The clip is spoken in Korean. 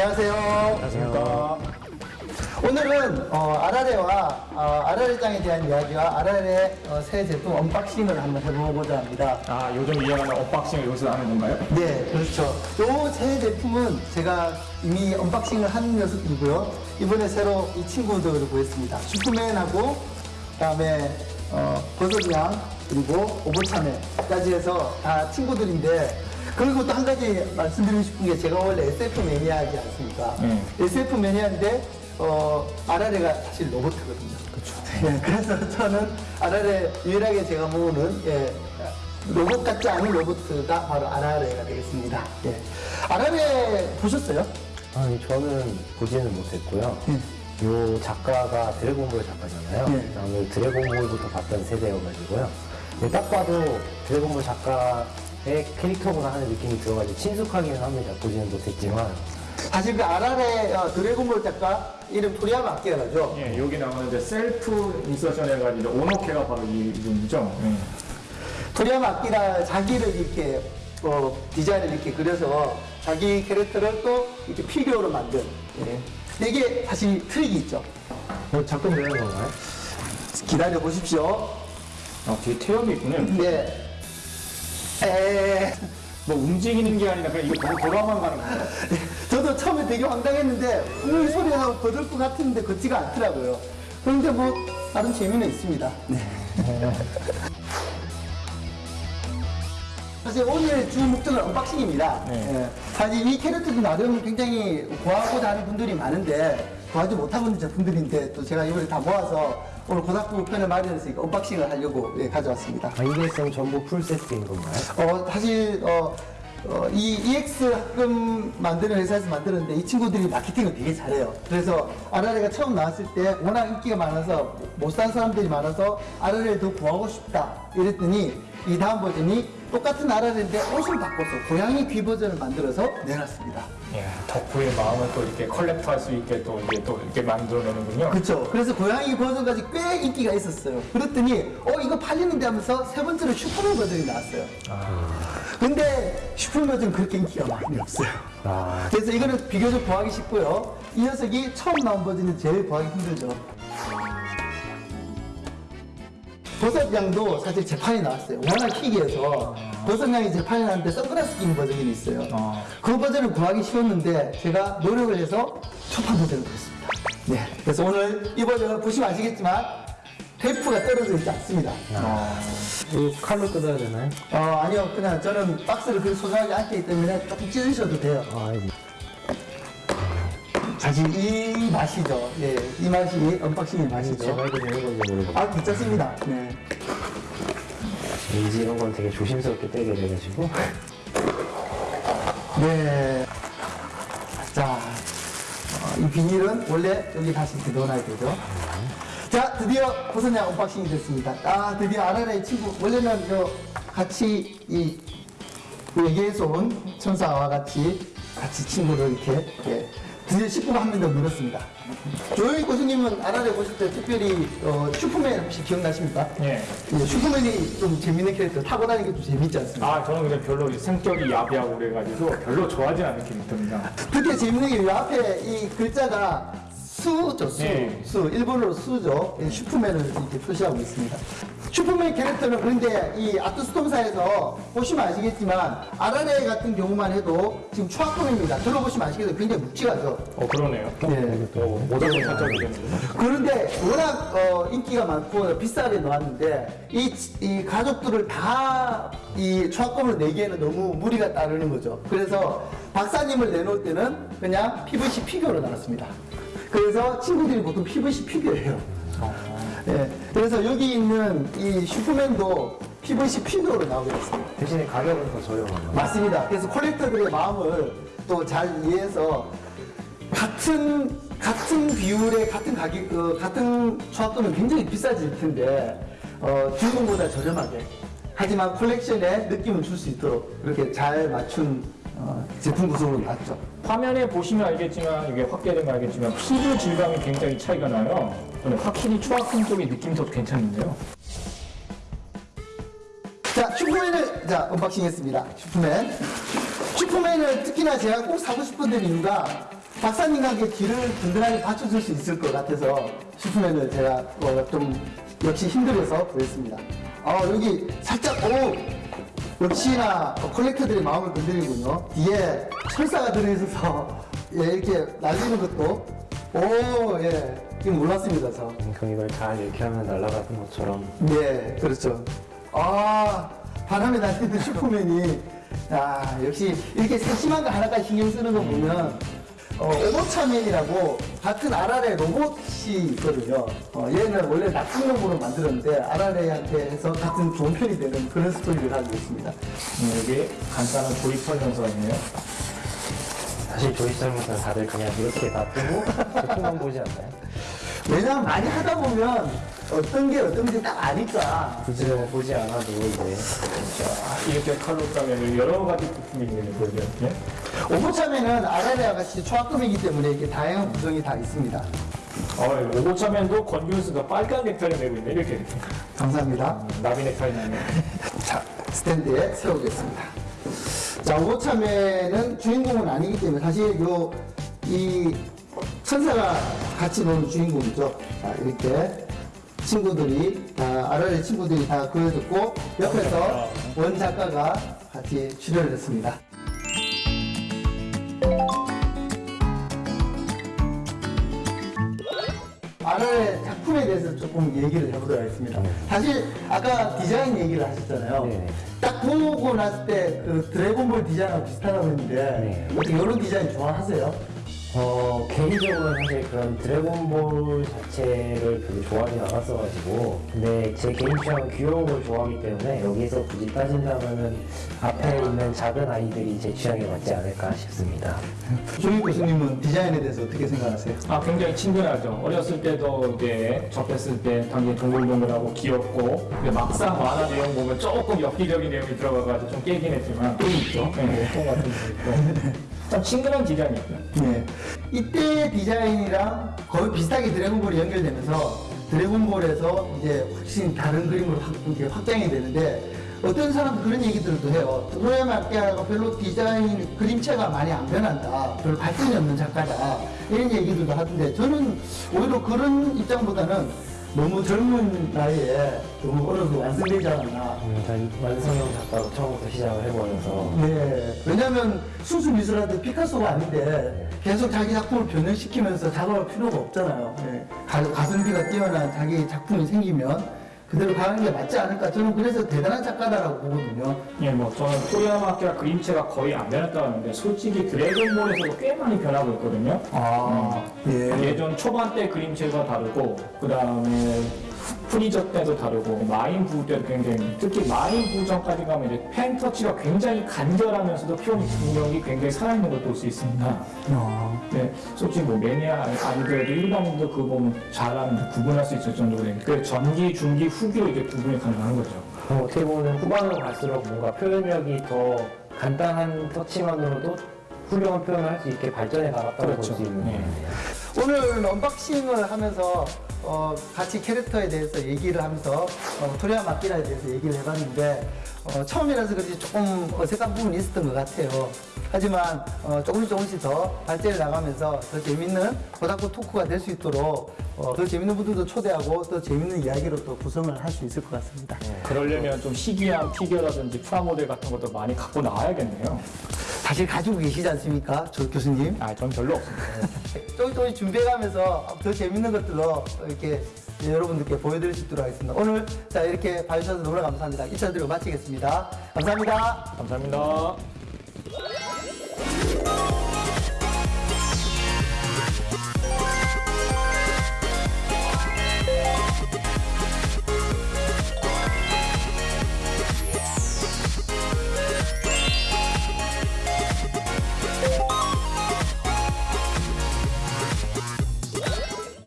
안녕하세요. 안녕하십니까. 오늘은 어, 아라레와 어, 아라레장에 대한 이야기와 아라레 어, 새 제품 unboxing을 한번 해보고자 합니다. 아, 요즘 유행하는 unboxing을 여기서 하는 건가요? 네, 그렇죠. 요 새 제품은 제가 이미 unboxing을 한 녀석이고요. 이번에 새로 이 친구들을 구했습니다. 슈퍼맨하고 그다음에 어, 버섯양 그리고 오보차만까지 해서 다 친구들인데 그리고 또 한 가지 말씀드리고 싶은 게 제가 원래 SF 매니아이지 않습니까? 음. SF 매니아인데 어, 아라레가 사실 로봇이거든요. 그렇죠. 예, 그래서 저는 아라레 유일하게 제가 모으는 예, 로봇 같지 않은 로봇가 바로 아라레가 되겠습니다. 예. 아라레 보셨어요? 아니 저는 보지는 못했고요. 요 작가가 드래곤볼 작가잖아요. 네. 저는 드래곤볼부터 봤던 세대여가지고요. 근데 딱 봐도 드래곤볼 작가의 캐릭터구나 하는 느낌이 들어가지고 친숙하기는 합니다. 보지는 못했지만 사실 그 아라레 어, 드래곤볼 작가 이름 토리야마 아키라죠. 예, 여기 나오는 이제 self insertion 해가지고 오너캐가 바로 이분이죠. 예. 토리야마 아키라 자기를 이렇게 어, 디자인을 이렇게 그려서 자기 캐릭터를 또 이렇게 피규어로 만든 예. 이게 사실 트릭이 있죠. 뭐 작품 내는 건가요? 기다려 보십시오. 아, 뒤에 태엽이 있군요. 네. 에... 뭐 움직이는 게 아니라 그냥 이거 돌아만 가는 거예요. 저도 처음에 되게 황당했는데 음, 소리가 나고 걸을 것 같은데 걷지가 않더라고요. 그런데 뭐 다른 재미는 있습니다. 네. 사실 오늘 주 목적은 unboxing입니다. 네. 예. 사실 이 캐릭터도 나름 굉장히 구하고자 하는 분들이 많은데 구하지 못하고 있는 제품들인데 또 제가 이번에 다 모아서 오늘 고등학교 편을 마련해서 unboxing을 하려고 예, 가져왔습니다. 아, 쌤 전부 풀 세트인 건가요? 어, 사실, 어, 어, 이 EX 합금 만드는 회사에서 만드는데 이 친구들이 마케팅을 되게 잘해요. 그래서 아라레가 처음 나왔을 때 워낙 인기가 많아서 못 산 사람들이 많아서 아라레를 더 구하고 싶다. 이랬더니 이 다음 버전이 똑같은 아라레인데 옷을 바꿔서 고양이 귀 버전을 만들어서 내놨습니다. 예, 덕후의 마음을 또 이렇게 컬렉터 할수 있게 또 이게 또 이렇게 만들어내는군요. 그렇죠. 그래서 고양이 버전까지 꽤 인기가 있었어요. 그랬더니 어 이거 팔리는데 하면서 세 번째로 슈퍼맨 버전이 나왔어요. 근데 슈퍼맨 버전 그렇게 인기가 많이 없어요. 아, 그래서 이거는 비교적 구하기 쉽고요. 이 녀석이 처음 나온 버전이 제일 구하기 힘들죠. 버섯양도 사실 재판이 나왔어요. 워낙 희귀해서 버섯양이 재판이 나왔는데 선글라스 끼는 버전이 있어요. 아. 그 버전을 구하기 쉬웠는데 제가 노력을 해서 초판 버전을 구했습니다. 네. 그래서 오늘 이 버전을 보시면 아시겠지만 테이프가 떨어져 있지 않습니다. 이거 칼로 뜯어야 되나요? 어, 아니요. 그냥 저는 박스를 그렇게 소중하게 않기 때문에 조금 찢으셔도 돼요. 아. 사실 이 맛이죠. 예, 이 맛이 언박싱의 맛이죠. 제가 해도 되는 건지 모르겠어요. 아, 괜찮습니다. 네. 왠지 이런 건 되게 조심스럽게 떼게 돼가지고. 네. 자, 어, 이 비닐은 원래 여기 다시 이렇게 넣어놔야 되죠. 자, 드디어 버섯냥 unboxing이 됐습니다. 아, 드디어 아라레의 친구. 원래는 요 같이 이 얘기해서 온 천사와 같이 같이 친구를 이렇게 예, 드디어 식구가 한 명 더 늘었습니다. 조용히 고수님은 아라레 보실 때 특별히 어, 슈퍼맨 혹시 기억나십니까? 예. 예, 슈퍼맨이 좀 재밌는 캐릭터 타고 다니는 게 좀 재밌지 않습니까? 아, 저는 근데 별로 성격이 야비하고 그래가지고 별로 좋아하지 않는 캐릭터입니다. 특히 재밌는 게 이 앞에 이 글자가 수죠, 수. 네. 수. 일본어로 수죠. 이 슈퍼맨을 이렇게 표시하고 있습니다. 슈퍼맨 캐릭터는 그런데 이 아트스톰사에서 보시면 아시겠지만 아라레 같은 경우만 해도 지금 초합금입니다. 들어보시면 아시겠지만 굉장히 묵직하죠. 어, 그러네요. 네. 어, 모델을 살짝. 그런데 워낙 어, 인기가 많고 비싸게 나왔는데 이, 이 가족들을 다 이 초합금으로 내기에는 너무 무리가 따르는 거죠. 그래서 박사님을 내놓을 때는 그냥 PVC 피규어로 나왔습니다. 그래서 친구들이 보통 PVC 피규어예요. 예, 그래서 여기 있는 이 슈퍼맨도 PVC 피규어로 나오게 됐습니다. 대신에 가격은 더 저렴한가요? 맞습니다. 그래서 콜렉터들의 마음을 또 잘 이해해서 같은 같은 비율의 같은 가격 그 같은 조합도면 굉장히 비싸질 텐데 어, 중국보다 저렴하게 하지만 콜렉션에 느낌을 줄 수 있도록 이렇게 잘 맞춘 어, 제품 구성으로 나왔죠. 화면에 보시면 알겠지만 이게 확대되면 알겠지만 피부 질감이 굉장히 차이가 나요. 확실히 초합금 쪽이 느낌이 더 괜찮은데요. 자, 슈퍼맨을 자 unboxing 했습니다. 슈퍼맨. 슈퍼맨을 특히나 제가 꼭 사고 싶었던 이유가 함께 뒤를 든든하게 받쳐줄 수 있을 것 같아서 슈퍼맨을 제가 어, 좀 역시 힘들어서 구했습니다. 아 여기 살짝 오 역시나 컬렉터들의 마음을 건드리군요. 뒤에 철사가 들어있어서 예, 이렇게 날리는 것도 오 예 이거 몰랐습니다 저. 그럼 이걸 잘 이렇게 하면 날아가는 것처럼 네, 그렇죠. 아, 바람에 날리는 슈퍼맨이, 아, 역시 이렇게 세심한 거 하나까지 신경 쓰는 거 보면, 어, 오버차맨이라고 같은 아라레 로봇이 있거든요. 어, 얘는 원래 나쁜 놈으로 만들었는데, 아라레한테 해서 같은 좋은 편이 되는 그런 스토리를 가지고 있습니다. 음, 이게 간단한 조립 설명서이네요. 사실 조립 설명서는 다들 그냥 이렇게 놔두고 제품만 보지 않나요? 왜냐면 많이 하다 보면 어떤 게 어떤지 딱 아니까. 굳이 뭐 보지 않아도 이제 자, 이렇게 칼로 따면 여러 가지 부품이 있는 거죠. 이렇게. 오버차맨은 아라레와 같이 초합금이기 때문에 이렇게 다양한 구성이 다 있습니다. 어, 오고차맨도 건규스가 빨간 넥타이를 메고 있네. 이렇게. 감사합니다. 나비 넥타이 나네. 자, 스탠드에 세우겠습니다. 자, 오참에는 주인공은 아니기 때문에 사실 요, 이 천사가 같이 노는 주인공이죠. 자, 이렇게 친구들이, 다, 아라레 친구들이 다 그려졌고, 옆에서 원 작가가 같이 출연을 했습니다. 아라레 작품에 대해서 조금 얘기를 해보도록 하겠습니다. 사실 아까 디자인 얘기를 하셨잖아요. 딱 보고 났을 때 그 드래곤볼 디자인하고 비슷하다고 했는데 네. 어떻게 이런 디자인 좋아하세요? 어, 개인적으로는 사실 그런 드래곤볼 자체를 별로 좋아하진 않았어가지고 근데 제 개인 취향은 귀여운 걸 좋아하기 때문에 여기서 굳이 따진다면은 앞에 있는 작은 아이들이 제 취향에 맞지 않을까 싶습니다. 조희 교수님은 디자인에 대해서 어떻게 생각하세요? 아, 굉장히 친근하죠. 어렸을 때도 이제 접했을 때 당연히 동글동글하고 귀엽고, 근데 막상 만화 내용 보면 조금 엽기적인 내용이 들어가가지고 좀 깨긴 했지만, 또 있죠. 네, 똥 같은 거 있고. 참 친근한 디자인이었어요. 네. 이때 디자인이랑 거의 비슷하게 드래곤볼이 연결되면서 드래곤볼에서 이제 확실히 다른 그림으로 확, 이렇게 확장이 되는데 어떤 사람은 그런 얘기들도 해요. 토야마키아가 별로 디자인 그림체가 많이 안 변한다. 별로 발전이 없는 작가다. 이런 얘기들도 하던데 저는 오히려 그런 입장보다는 너무 젊은 나이에 너무 어려서 완성되지 않았나. 음, 전 완성형 작가로 처음부터 시작을 해버려서 네. 왜냐면 순수 미술한테 피카소가 아닌데 계속 자기 작품을 변형시키면서 작업할 필요가 없잖아요. 네. 가, 가성비가 뛰어난 자기 작품이 생기면 그대로 가는 게 맞지 않을까. 저는 그래서 대단한 작가다라고 보거든요. 예, 뭐 저는 토야마키아 그림체가 거의 안 변했다는데 솔직히 드래곤볼에서도 꽤 많이 변하고 있거든요. 아, 예. 예전 초반 때 그림체가 다르고 그 다음에 프리저 때도 다르고 마인 부부 때도 굉장히 특히 마인 부부 전까지 가면 이제 펜 터치가 굉장히 간결하면서도 표현 능력이 굉장히 살아있는 걸 볼 수 있습니다. 어. 네, 솔직히 뭐 매니아 아니더라도 일반인도 그거 보면 잘하는 구분할 수 있을 정도로 그 전기, 중기, 후기로 이게 구분이 가능한 거죠. 그럼 어떻게 보면 후반으로 갈수록 뭔가 표현력이 더 간단한 터치만으로도 훌륭한 표현을 할 수 있게 발전해 나갔다고 볼수 그렇죠. 있는 네. 오늘 unboxing을 하면서 어, 같이 캐릭터에 대해서 얘기를 하면서 어, 토리아 마키라에 대해서 얘기를 해봤는데 어, 처음이라서 그런지 조금 어색한 부분이 있었던 것 같아요. 하지만 어, 조금씩 조금씩 더 발전해 나가면서 더 재밌는 고다쿠 토크가 될 수 있도록 어, 더 재밌는 분들도 초대하고 더 재밌는 이야기로 또 구성을 할 수 있을 것 같습니다. 그러려면 좀 희귀한 피규어라든지 프라모델 같은 것도 많이 갖고 나와야겠네요. 사실 가지고 계시지 않습니까? 조 교수님? 아, 전 별로 없습니다. 조금 조금씩 준비해가면서 더 재밌는 것들로 이렇게 여러분들께 보여드릴 수 있도록 하겠습니다. 오늘 자 이렇게 봐주셔서 너무나 감사합니다. 인사드리고 마치겠습니다. 감사합니다. 감사합니다.